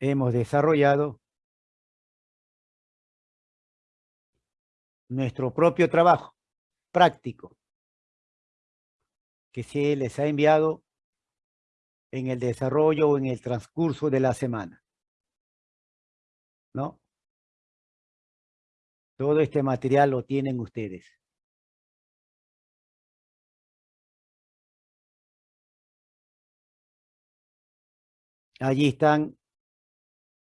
hemos desarrollado nuestro propio trabajo práctico que se les ha enviado en el desarrollo o en el transcurso de la semana. ¿No? Todo este material lo tienen ustedes. Allí están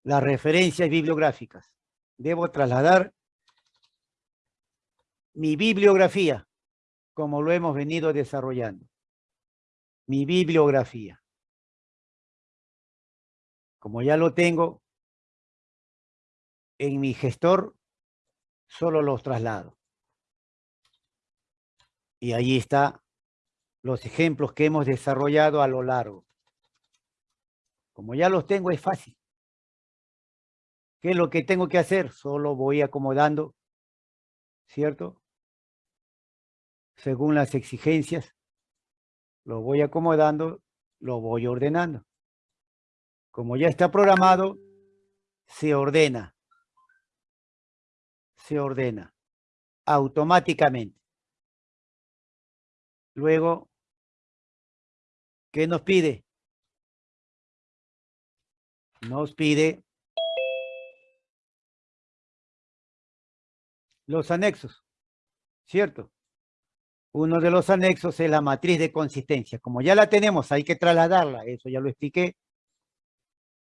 las referencias bibliográficas. Debo trasladar mi bibliografía, como lo hemos venido desarrollando. Mi bibliografía. Como ya lo tengo en mi gestor, solo los traslado. Y ahí está los ejemplos que hemos desarrollado a lo largo. Como ya los tengo, es fácil. ¿Qué es lo que tengo que hacer? Solo voy acomodando, ¿cierto? Según las exigencias, lo voy acomodando, lo voy ordenando. Como ya está programado, se ordena. Se ordena automáticamente. Luego, ¿qué nos pide? Nos pide los anexos, ¿cierto? Uno de los anexos es la matriz de consistencia. Como ya la tenemos, hay que trasladarla, eso ya lo expliqué.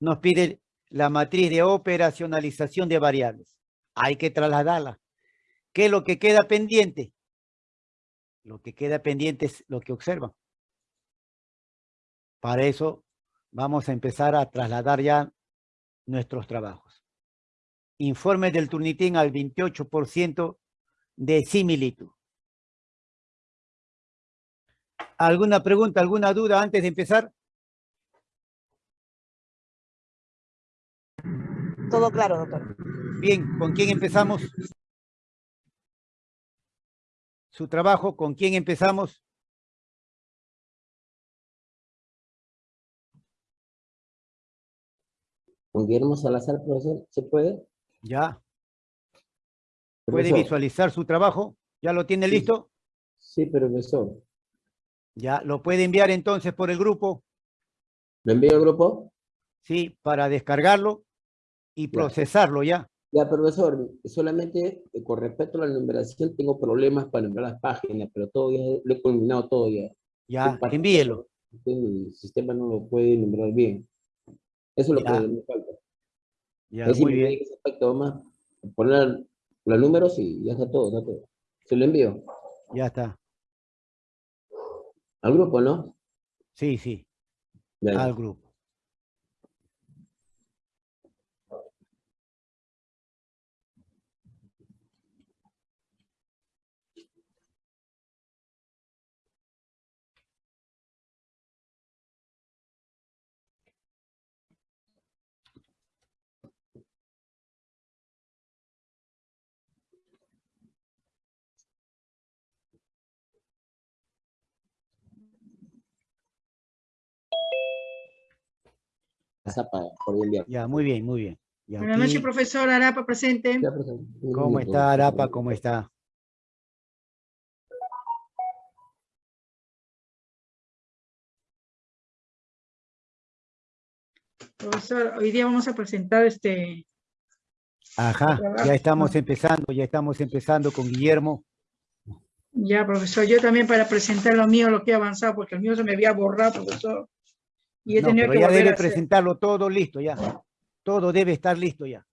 Nos pide la matriz de operacionalización de variables. Hay que trasladarla. ¿Qué es lo que queda pendiente? Lo que queda pendiente es lo que observan. Para eso vamos a empezar a trasladar ya nuestros trabajos informe del Turnitín al 28% de similitud. ¿Alguna pregunta, alguna duda antes de empezar? Todo claro, doctor. Bien, ¿con quién empezamos? Su trabajo, ¿con quién empezamos? Con Guillermo Salazar, profesor, ¿se puede? Ya. ¿Puede visualizar su trabajo? ¿Ya lo tiene listo? Sí, profesor. Ya, ¿lo puede enviar entonces por el grupo? ¿Lo envío al grupo? Sí, para descargarlo y procesarlo ya. Ya, profesor, solamente eh, con respecto a la numeración tengo problemas para nombrar las páginas, pero todo ya, lo he culminado todo ya. Ya, envíelo. El sistema no lo puede nombrar bien. Eso es lo que me falta. Ya, muy bien. A poner los números y ya está todo, está todo. Se lo envío. Ya está. Al grupo, ¿no? Sí, sí. Al grupo. Ya, muy bien, muy bien. Buenas noches, profesor Arapa, presente. ¿Cómo está, Arapa? ¿Cómo está? Profesor, hoy día vamos a presentar este... Ajá, ya estamos empezando, ya estamos empezando con Guillermo. Ya, profesor, yo también para presentar lo mío, lo que he avanzado, porque el mío se me había borrado, profesor. Y he tenido que ya debe presentarlo todo listo ya. Todo debe estar listo ya.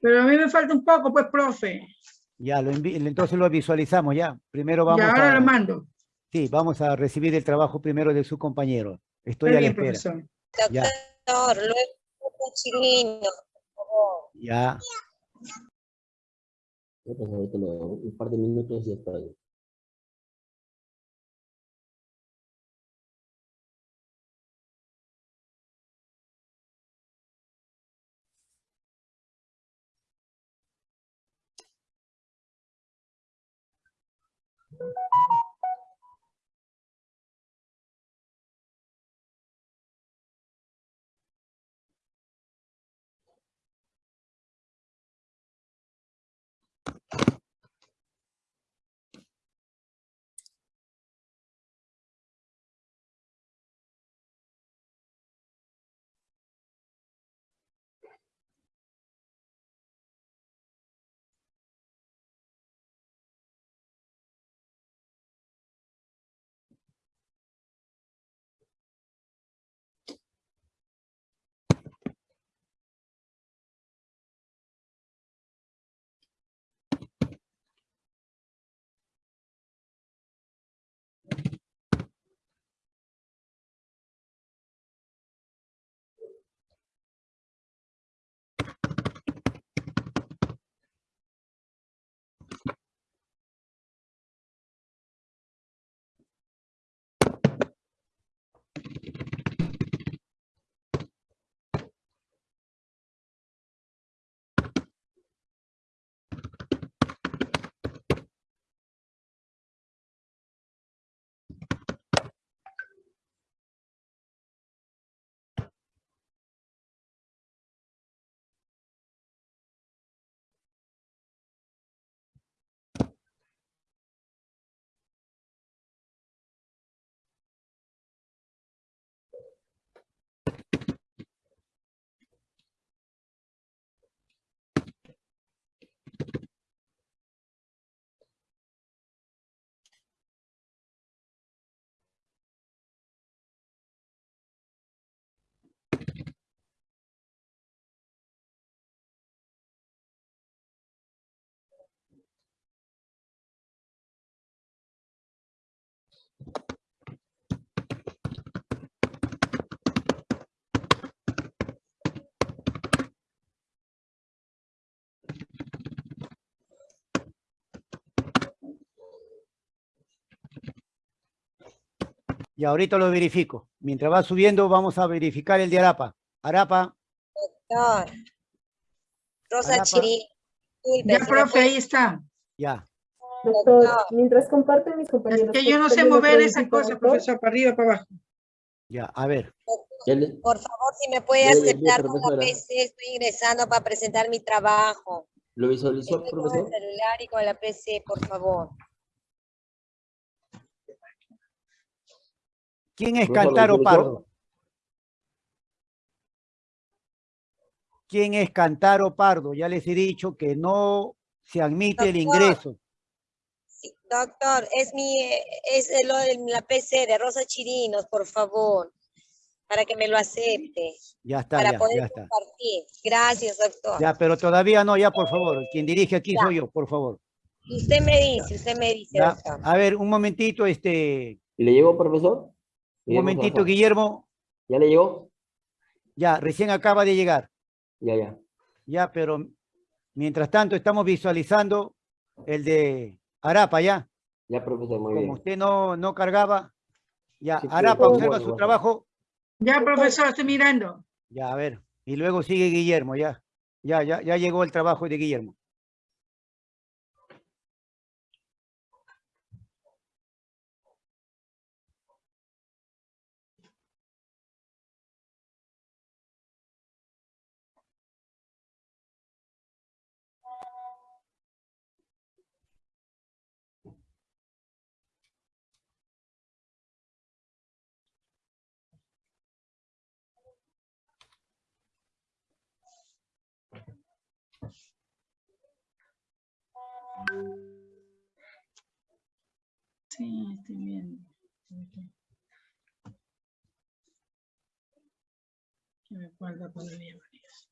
Pero a mí me falta un poco, pues, profe. Ya, lo entonces lo visualizamos ya. Primero vamos ya, ahora lo mando. Sí, vamos a recibir el trabajo primero de su compañero. Estoy a la espera. Profesor. Ya. Doctor, luego chilino, por favor. Ya. Un par de minutos y Y ahorita lo verifico. Mientras va subiendo, vamos a verificar el de Arapa. Arapa, Doctor. Rosa Arapa. Ya, profe, ahí está. ya. Doctor, mientras comparten mis Es compañeros. que yo no sé ¿puedo mover esa cosa, profesor, para arriba, para abajo. Ya, a ver. Por favor, si me puede aceptar con la. PC, estoy ingresando para presentar mi trabajo. ¿Lo visualizó, Estoy con el profesor? celular y con la PC, por favor. ¿Quién es Profesor, ¿lo Cantaro? Pardo? ¿Quién es Cantaro Pardo? Ya les he dicho que no se admite el ingreso. Sí, doctor, es mi, es lo de la PC de Rosa Chirinos, por favor, para que me lo acepte, Ya está, para ya, poder ya está. compartir. Gracias, doctor. Ya, pero todavía no, ya, por favor. Quien dirige aquí soy yo, por favor. Usted me dice, usted me dice, doctor. A ver, un momentito, este, ¿Y ¿Le llegó, profesor? Un momentito, Salazar. Guillermo. ¿Ya le llegó? Ya, recién acaba de llegar. Ya, ya. Ya, pero mientras tanto estamos visualizando el de Arapa, ya. Ya, profesor, muy Como bien. usted no, no cargaba, ya, Sí, Arapa observa Bueno, su bueno. trabajo. Ya, profesor, estoy mirando. Ya, a ver. Y luego sigue Guillermo, ya. Ya, ya, ya llegó el trabajo de Guillermo. Sí, estoy viendo. Que me guarda todavía varios.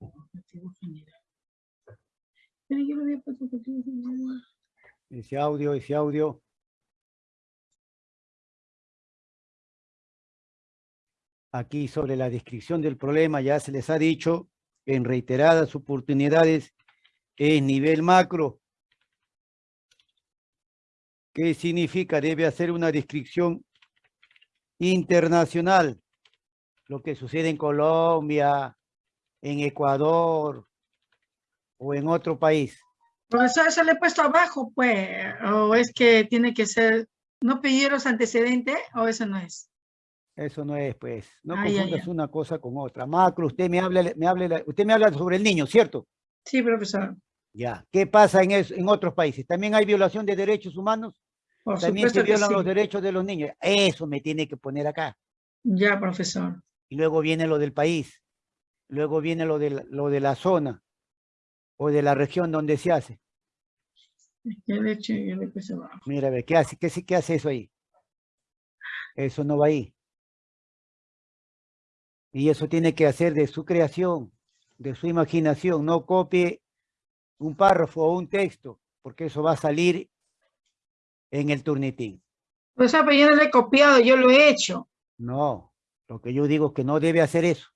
Objetivo general. Ese audio, ese audio. Aquí sobre la descripción del problema ya se les ha dicho en reiteradas oportunidades es nivel macro. ¿Qué significa? Debe hacer una descripción internacional. Lo que sucede en Colombia, en Ecuador o en otro país. Profesor, eso le he puesto abajo, pues, o es que tiene que ser, ¿no pedir los antecedentes o eso no es? Eso no es, pues, no Ah, confundas ya. una cosa con otra. Macro, usted me habla, me habla, usted me habla sobre el niño, ¿cierto? Sí, profesor, Ya. ¿Qué pasa en, eso- en otros países? ¿También hay violación de derechos humanos? por También se violan los derechos de los niños. Eso me tiene que poner acá. Ya, profesor. Y luego viene lo del país. Luego viene lo de la, lo de la zona o de la región donde se hace. Mira, ve, ¿qué hace? ¿Qué, qué hace eso ahí? Eso no va ahí. Y eso tiene que hacer de su creación, de su imaginación. No copie un párrafo o un texto, porque eso va a salir en el turnitín. Profesor, pero yo no lo he copiado, yo lo he hecho. No, lo que yo digo es que no debe hacer eso,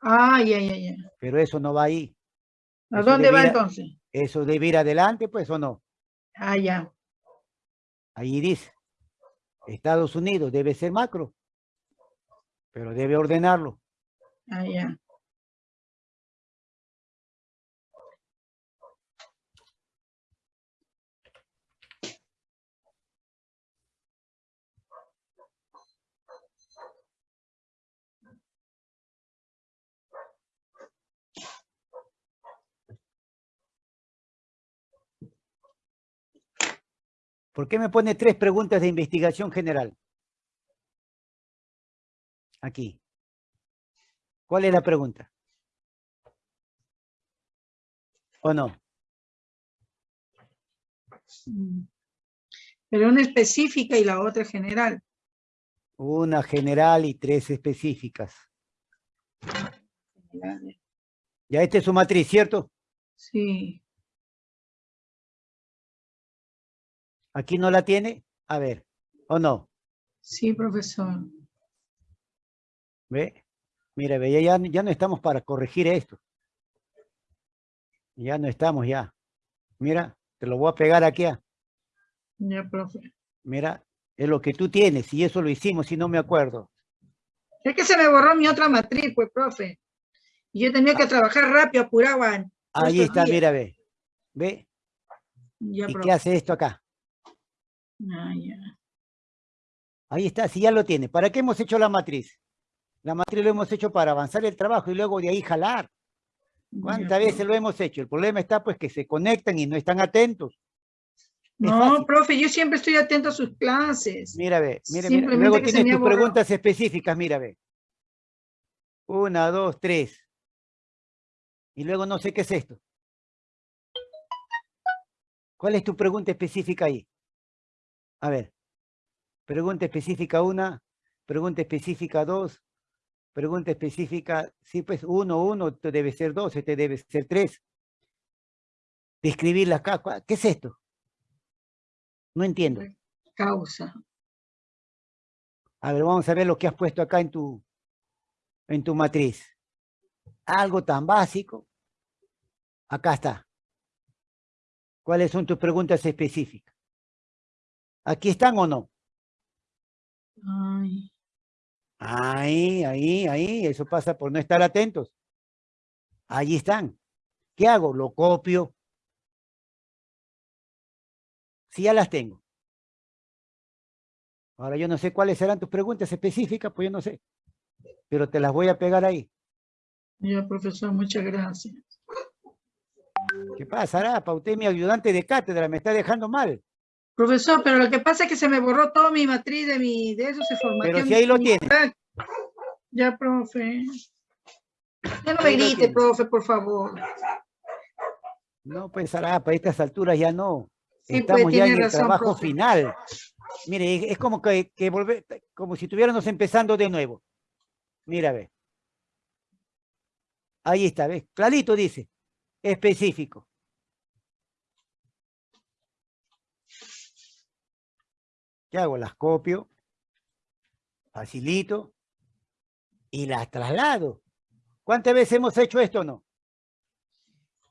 Ah, ya, ya, ya. pero eso no va ahí. ¿A dónde va entonces? Eso debe ir adelante, pues, o no. Ah, ya. Ahí dice, Estados Unidos debe ser macro, pero debe ordenarlo. Ah, ya. ¿Por qué me pone tres preguntas de investigación general? Aquí. ¿Cuál es la pregunta? ¿O no? Mm. Pero una específica y la otra general. Una general y tres específicas. Ya esta es su matriz, ¿cierto? Sí. ¿Aquí no la tiene? A ver, ¿o no? Sí, profesor. ¿Ve? Mira, ve, ya, ya, no estamos para corregir esto. Ya no estamos ya. Mira, te lo voy a pegar aquí. ah. Ya, profe. Mira, es lo que tú tienes y eso lo hicimos y no me acuerdo. Es que se me borró mi otra matriz, pues, profe. Y yo tenía que trabajar rápido, apuraban. Ahí está, días. mira, ve. ¿Ve? Ya, ¿Y profe. qué hace esto acá? Ah, ya. Ahí está, si ya lo tiene. ¿Para qué hemos hecho la matriz? La matriz lo hemos hecho para avanzar el trabajo y luego de ahí jalar. ¿Cuántas veces lo hemos hecho? El problema está pues que se conectan y no están atentos. Es No, fácil. profe, yo siempre estoy atento a sus clases. Mira, ve, mira, mira. Luego tienes tus borrado. preguntas específicas, mira, ve. Una, dos, tres. Y luego no sé qué es esto. ¿Cuál es tu pregunta específica ahí? A ver. Pregunta específica una, pregunta específica dos, pregunta específica, sí, pues uno, uno, esto debe ser dos, este debe ser tres. Describirla acá, ¿cuál- ¿qué es esto? No entiendo. Causa. A ver, vamos a ver lo que has puesto acá en tu, en tu matriz. Algo tan básico. Acá está. ¿Cuáles son tus preguntas específicas? ¿Aquí están o no? Ay, Ahí, ahí, ahí. Eso pasa por no estar atentos. Allí están. ¿Qué hago? Lo copio. Si ya las tengo. Ahora yo no sé cuáles serán tus preguntas específicas, pues yo no sé. Pero te las voy a pegar ahí. ya, profesor, muchas gracias. ¿Qué pasa, Arapa? Usted es mi ayudante de cátedra, me está dejando mal. Profesor, pero lo que pasa es que se me borró toda mi matriz de mi, de eso se formateó. Pero si mi- ahí lo mi tiene. Ya, profe. Ya no me grite, profe, por favor. No, pues Arapa, a estas alturas ya no. Sí, pues, Estamos ya tiene en el razón, trabajo profe. final. Mire, es- es como que, que volver, como si estuviéramos empezando de nuevo. Mira, ve. Ahí está, ¿ves? Clarito dice. Específico. ¿Qué hago? Las copio, facilito y las traslado. ¿Cuántas veces hemos hecho esto o no?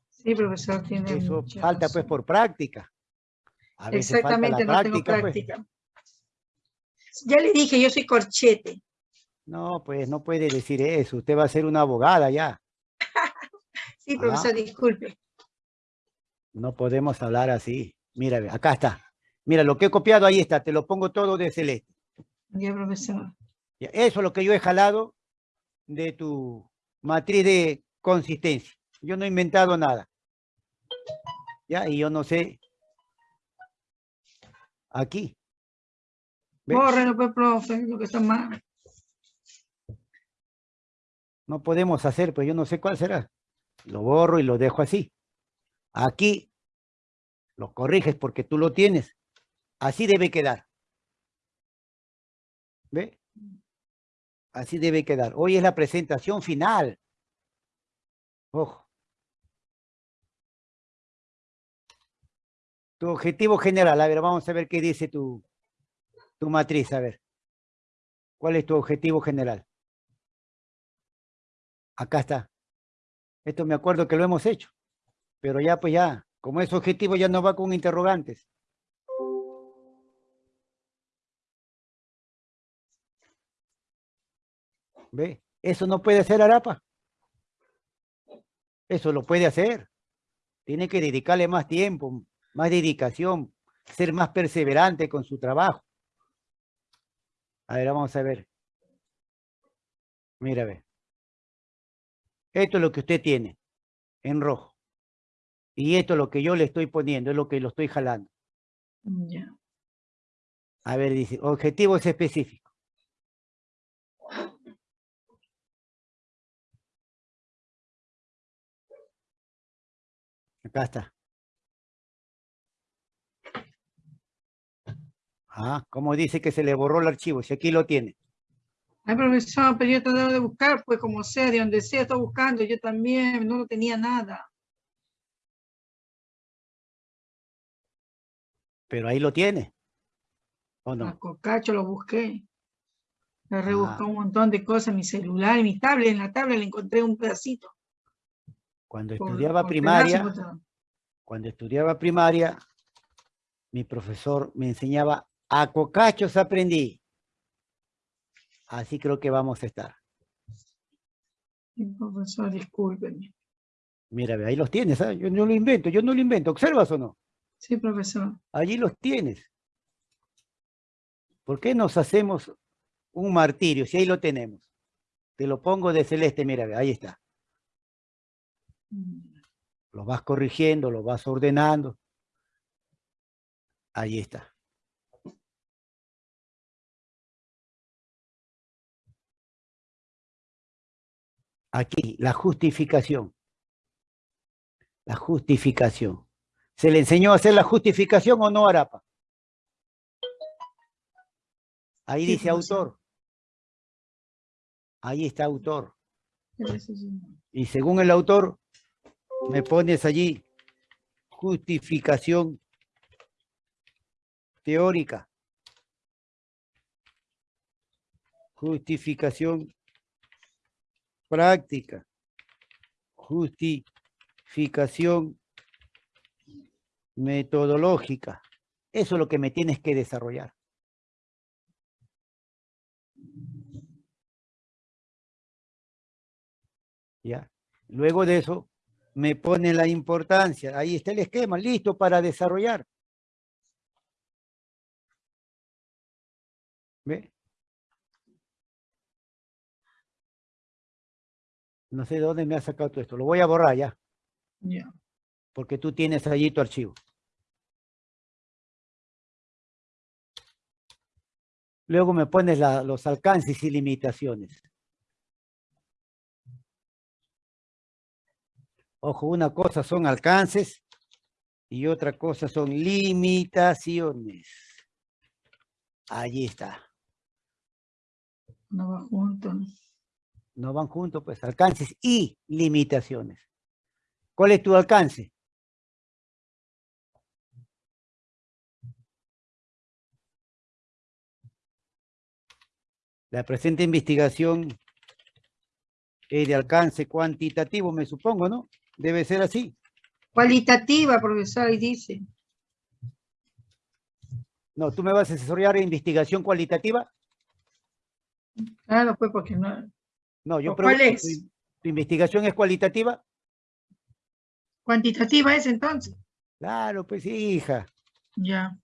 Sí, profesor, tiene Eso falta pues por práctica. A veces Exactamente, no tengo pues. práctica. Ya le dije, yo soy corchete. No, pues no puede decir eso. Usted va a ser una abogada ya. Sí, Ah. profesor, disculpe. No podemos hablar así. Mira, acá está. Mira, lo que he copiado ahí está. Te lo pongo todo de celeste. Ya, profesor. Eso es lo que yo he jalado de tu matriz de consistencia. Yo no he inventado nada. Ya, y yo no sé. Aquí. Bórrelo, pues, profe, lo que está mal. No podemos hacer, pues yo no sé cuál será. Lo borro y lo dejo así. Aquí lo corriges porque tú lo tienes. Así debe quedar. ¿Ve? Así debe quedar. Hoy es la presentación final. Ojo. Tu objetivo general. A ver, vamos a ver qué dice tu, tu matriz. A ver. ¿Cuál es tu objetivo general? Acá está. Esto me acuerdo que lo hemos hecho. Pero ya, pues ya, como es objetivo, ya no va con interrogantes. ¿Ve? Eso no puede hacer Arapa. Eso lo puede hacer. Tiene que dedicarle más tiempo, más dedicación, ser más perseverante con su trabajo. A ver, vamos a ver. Mira, ve. Esto es lo que usted tiene en rojo. Y esto es lo que yo le estoy poniendo, es lo que lo estoy jalando. A ver, dice, objetivos específicos. Acá está. Ah, ¿cómo dice que se le borró el archivo? Si aquí lo tiene. Ay, profesor, pero yo he tratado de buscar, pues como sea, de donde sea, estoy buscando. Yo también no lo tenía nada. Pero ahí lo tiene. ¿O A no? Cocacho lo busqué. Le rebusqué Ah. un montón de cosas en mi celular, en mi tablet. En la tablet le encontré un pedacito. Cuando por- estudiaba por primaria, cuando estudiaba primaria, mi profesor me enseñaba a cocachos aprendí. Así creo que vamos a estar. Sí, Profesor, discúlpeme. Mira, ve, ahí los tienes, ¿ah? yo no lo invento, yo no lo invento, ¿observas o no? Sí, profesor. Allí los tienes. ¿Por qué nos hacemos un martirio si ahí lo tenemos? Te lo pongo de celeste, mira, ve, ahí está. Lo vas corrigiendo, lo vas ordenando. Ahí está. Aquí, la justificación. La justificación. ¿Se le enseñó a hacer la justificación o no, Arapa? Ahí Sí, dice autor. Ahí está autor. Y según el autor, me pones allí justificación teórica. Justificación práctica. Justificación metodológica. Eso es lo que me tienes que desarrollar. ¿Ya? Luego de eso, me pone la importancia. Ahí está el esquema, listo para desarrollar. ¿Ve? No sé de dónde me ha sacado todo esto. Lo voy a borrar ya, Ya. porque tú tienes allí tu archivo. Luego me pones la- los alcances y limitaciones. Ojo, una cosa son alcances y otra cosa son limitaciones. Allí está. No va junto. ¿no? No van juntos, pues alcances y limitaciones. ¿Cuál es tu alcance? La presente investigación es de alcance cuantitativo, me supongo, ¿no? Debe ser así. Cualitativa, profesor, ahí dice. No, tú me vas a asesorar en investigación cualitativa. Claro, pues porque no. No, yo ¿O cuál es? ¿tu, tu investigación es cualitativa? Cuantitativa es entonces. Claro, pues hija. Ya.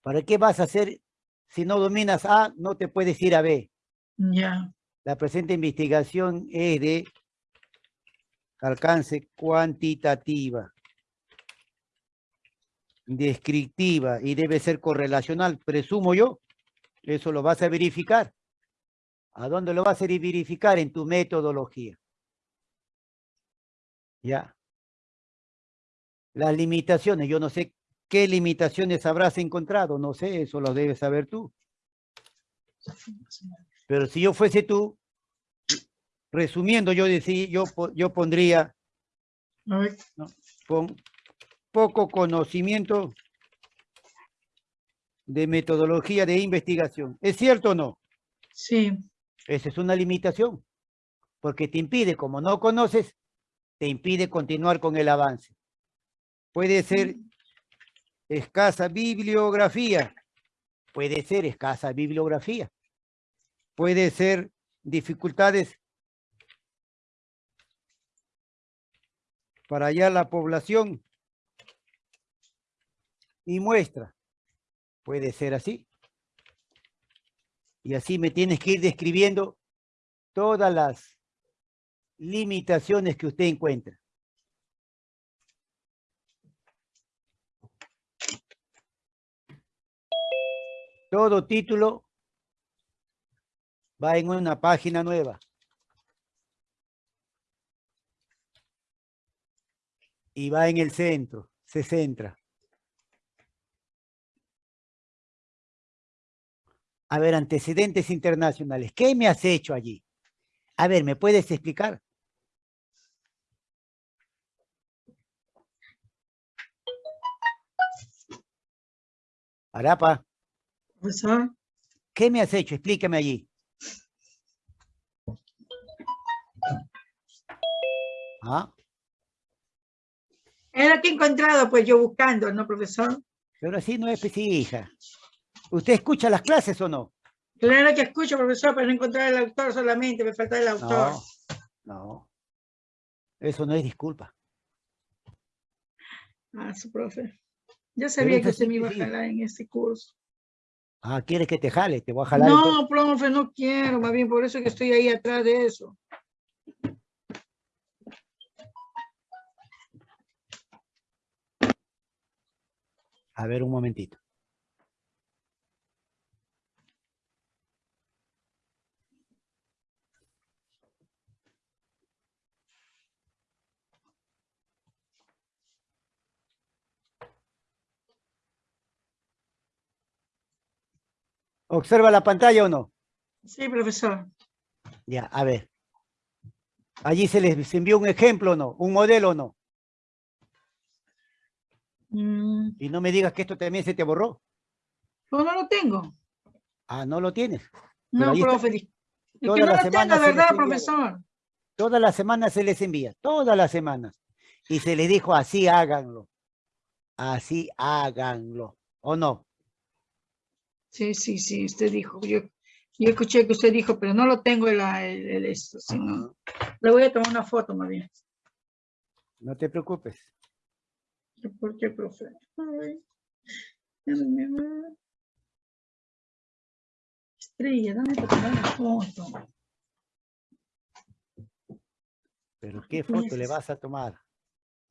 ¿Para qué vas a hacer si no dominas A, no te puedes ir a B? Ya. La presente investigación es de alcance cuantitativa, descriptiva y debe ser correlacional, presumo yo. Eso lo vas a verificar. ¿A dónde lo vas a verificar? En tu metodología. Ya. Las limitaciones, yo no sé qué limitaciones habrás encontrado, no sé, eso lo debes saber tú. Pero si yo fuese tú, resumiendo, yo decía, yo, yo pondría con poco conocimiento de metodología de investigación. ¿Es cierto o no? sí. Esa es una limitación, porque te impide, como no conoces, te impide continuar con el avance. Puede ser escasa bibliografía, puede ser escasa bibliografía, puede ser dificultades para hallar la población y muestra, puede ser así. Y así me tienes que ir describiendo todas las limitaciones que usted encuentra. Todo título va en una página nueva. Y va en el centro, se centra. A ver, antecedentes internacionales. ¿Qué me has hecho allí? A ver, ¿me puedes explicar? Arapa, ¿qué me has hecho? Explícame allí. ¿Ah? Era que he encontrado, pues yo buscando, ¿no, profesor? Pero así no es, hija. ¿Usted escucha las clases o no? Claro que escucho, profesor, pero no encontrar el autor solamente, me falta el autor. No, no. Eso no es disculpa. Ah, su profe. Ya sabía que usted me iba a sí. jalar en este curso. Ah, ¿quieres que te jale? Te voy a jalar. No, profe, no quiero, más bien por eso que estoy ahí atrás de eso. A ver, un momentito. ¿Observa la pantalla o no? Sí, profesor. Ya, a ver. Allí se les envió un ejemplo o no, un modelo o no. Mm, Y no me digas que esto también se te borró. no, no lo tengo. Ah, no lo tienes. No, profe. Es Toda que no la lo semana tengo, se les ¿verdad, profesor? Todas las semanas se les envía, todas las semanas. Y se les dijo, así háganlo. Así háganlo. ¿O no? Sí, sí, sí, usted dijo. Yo, yo escuché que usted dijo, pero no lo tengo el, el, el esto. Le voy a tomar una foto más bien. No te preocupes. ¿Por qué, profe? Ay. Estrella, dame para tomar una foto. Pero ¿qué foto le vas a tomar?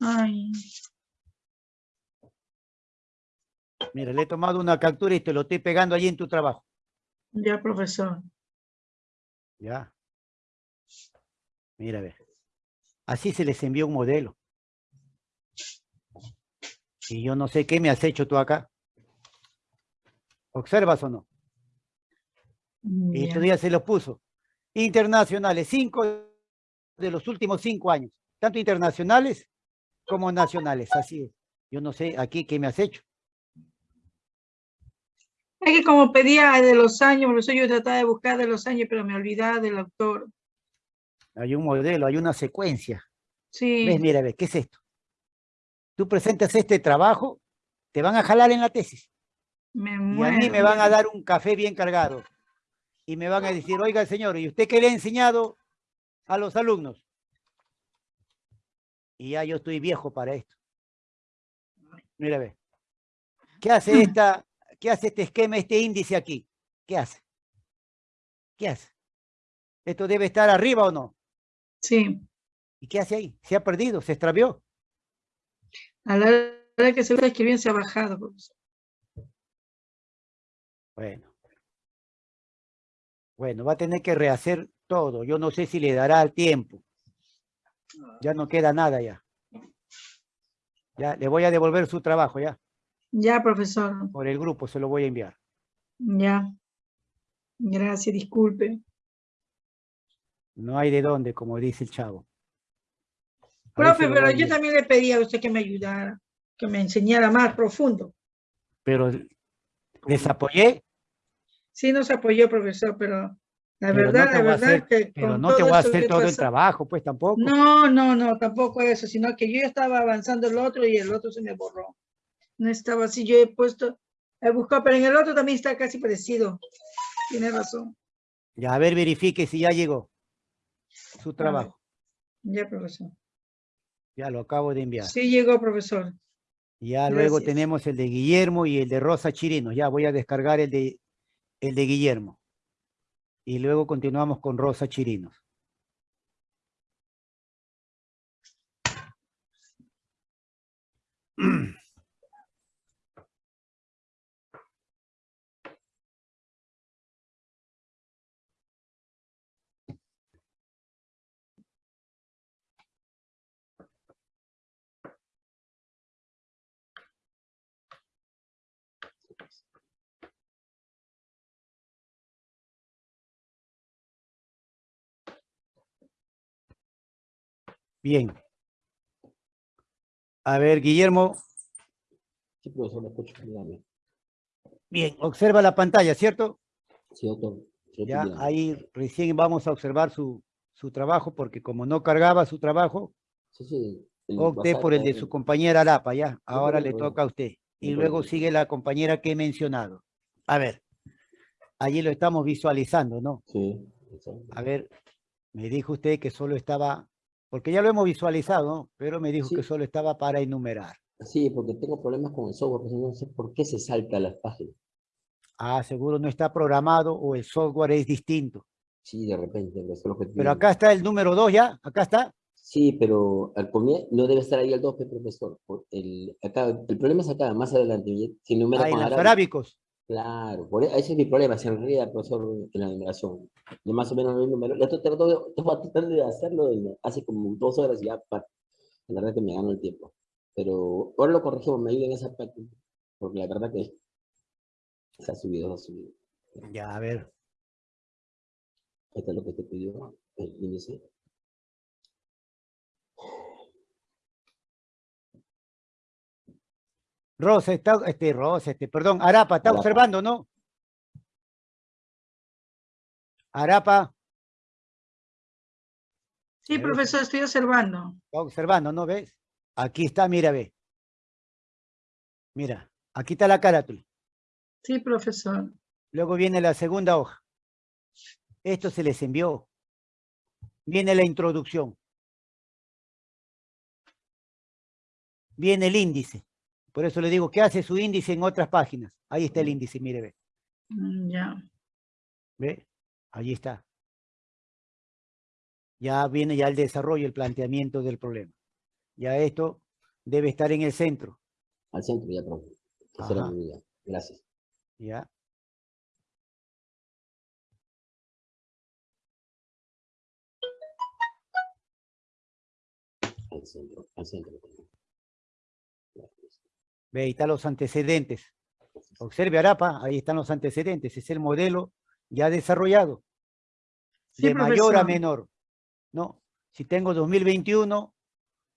Ay, Mira, le he tomado una captura y te lo estoy pegando allí en tu trabajo. ya, profesor. Ya. Mira, a ver. Así se les envió un modelo. Y yo no sé qué me has hecho tú acá. ¿Observas o no? Y Ya. todavía se los puso. Internacionales, cinco de los últimos cinco años. Tanto internacionales como nacionales. Así es. Yo no sé aquí qué me has hecho. Es que como pedía de los años, por eso yo trataba de buscar de los años, pero me olvidaba del autor. Hay un modelo, hay una secuencia. Sí, ¿Ves? Mira, ve, ¿qué es esto? Tú presentas este trabajo, te van a jalar en la tesis. me Y a mí me van a dar un café bien cargado. Y me van a decir, oiga, señor, ¿y usted qué le ha enseñado a los alumnos? Y ya yo estoy viejo para esto. Mira, ve. ¿Qué hace esta, qué hace este esquema, este índice aquí? ¿Qué hace? ¿Qué hace? ¿Esto debe estar arriba o no? Sí, ¿Y qué hace ahí? ¿Se ha perdido? ¿Se extravió? A la hora que se que bien se ha bajado, profesor. Bueno. Bueno, va a tener que rehacer todo. Yo no sé si le dará el tiempo. Ya no queda nada ya. Ya, le voy a devolver su trabajo ya. Ya, profesor. Por el grupo se lo voy a enviar. Ya. Gracias, disculpe. No hay de dónde, como dice el chavo. Profe, pero yo también le pedí a usted que me ayudara, que me enseñara más profundo. Pero les apoyé, Sí nos apoyó, profesor, pero la Pero verdad, la verdad hacer- que pero no te voy a hacer todo el trabajo, pues tampoco. No, no, no, tampoco eso, sino que yo ya estaba avanzando el otro y el otro se me borró. No estaba así, yo he puesto, he buscado, pero en el otro también está casi parecido. Tiene razón. Ya, a ver, verifique si ya llegó su trabajo. Ya, profesor. Ya lo acabo de enviar. Sí llegó, profesor. Ya luego tenemos el de Guillermo y el de Rosa Chirino. Ya voy a descargar el de, el de Guillermo. Y luego continuamos con Rosa Chirinos. Bien. A ver, Guillermo, Sí, profesor, lo escucho. Bien, observa la pantalla, ¿cierto? Sí, doctor. Ya ahí recién vamos a observar su, su trabajo, porque como no cargaba su trabajo, Sí, sí. el opté por el de su compañera Arapa, ya. Ahora le toca a usted. Y luego sigue la compañera que he mencionado. A ver, allí lo estamos visualizando, ¿no? Sí. A ver, me dijo usted que solo estaba, porque ya lo hemos visualizado. Pero me dijo Sí. que solo estaba para enumerar. Sí, porque tengo problemas con el software, pues no sé por qué se salta las páginas. Ah, seguro no está programado o el software es distinto. Sí, de repente, eso es lo que Pero acá está el número 2 ya, acá está. Sí, pero al comienzo no debe estar ahí el 2, profesor. El, acá, el problema es acá, más adelante. Si Ah, en con los arábico. arábicos. Claro, por e- ese es mi problema, se enreda, profesor, en la numeración. Yo más o menos el número. Yo estoy tratando, de hacerlo desde hace como dos horas y ya, la verdad que me gano el tiempo. Pero ahora lo corregimos, me ayuda en esa parte, porque la verdad que se ha subido, se ha subido. Ya, a ver. Ahí está lo que te pidió el índice. Rosa está, este, Rosa, este, perdón, Arapa, está Arapa. observando, ¿no? Arapa, Sí, Eso. profesor, estoy observando. está observando, ¿no ves? Aquí está, mira, ve. Mira, aquí está la carátula. Sí, profesor. Luego viene la segunda hoja. Esto se les envió. Viene la introducción. Viene el índice. Por eso le digo, ¿qué hace su índice en otras páginas? Ahí está el índice, mire, ve. Mm, Ya. ¿Ve? Allí está. Ya viene ya el desarrollo, el planteamiento del problema. Ya esto debe estar en el centro. Al centro ya, profe. Esa era Ajá. mi idea. Gracias. ¿Ya? Al centro, al centro. Ve, ahí están los antecedentes. Observe Arapa, ahí están los antecedentes. Es el modelo ya desarrollado. Sí, de mayor a menor. No, si tengo 2021,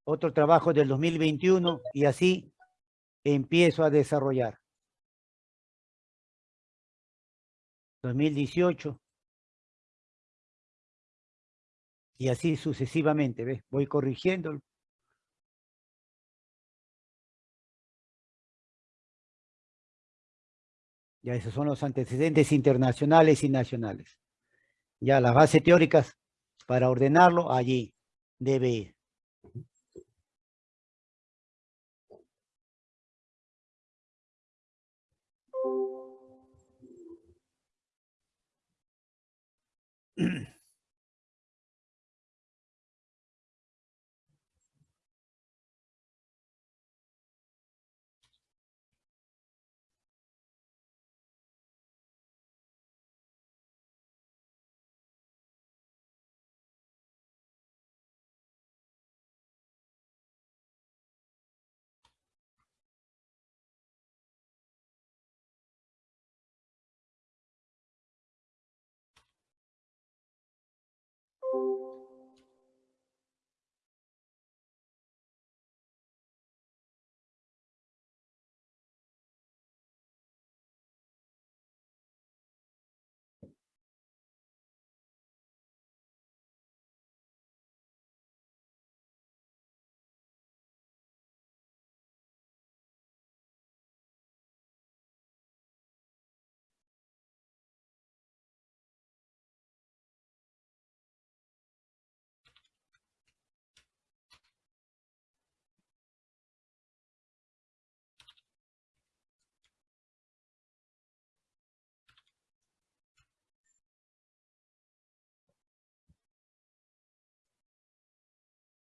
otro trabajo del 2021 y así empiezo a desarrollar. 2018. Y así sucesivamente, ¿ves? Voy corrigiendo. Ya esos son los antecedentes internacionales y nacionales. Ya las bases teóricas para ordenarlo allí debe ir.